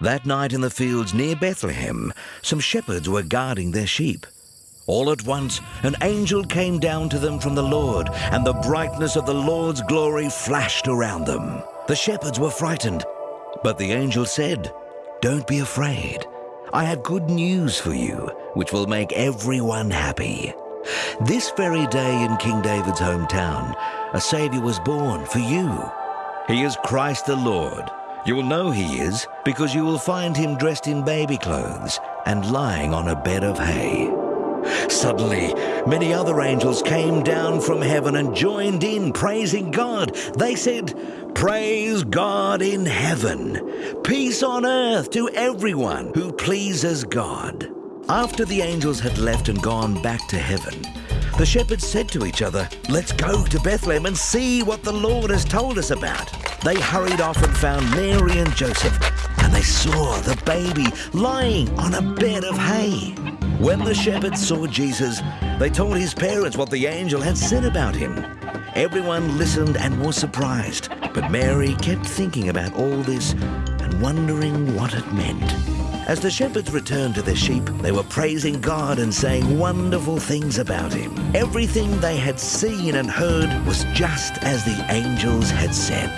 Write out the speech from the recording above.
That night in the fields near Bethlehem, some shepherds were guarding their sheep. All at once, an angel came down to them from the Lord, and the brightness of the Lord's glory flashed around them. The shepherds were frightened, but the angel said, Don't be afraid. I have good news for you, which will make everyone happy. This very day in King David's hometown, a Savior was born for you. He is Christ the Lord. You will know he is because you will find him dressed in baby clothes and lying on a bed of hay. Suddenly, many other angels came down from heaven and joined in praising God. They said, Praise God in heaven, peace on earth to everyone who pleases God. After the angels had left and gone back to heaven, the shepherds said to each other, Let's go to Bethlehem and see what the Lord has told us about. They hurried off and found Mary and Joseph, and they saw the baby lying on a bed of hay. When the shepherds saw Jesus, they told his parents what the angel had said about him. Everyone listened and was surprised, but Mary kept thinking about all this and wondering what it meant. As the shepherds returned to their sheep, they were praising God and saying wonderful things about him. Everything they had seen and heard was just as the angels had said.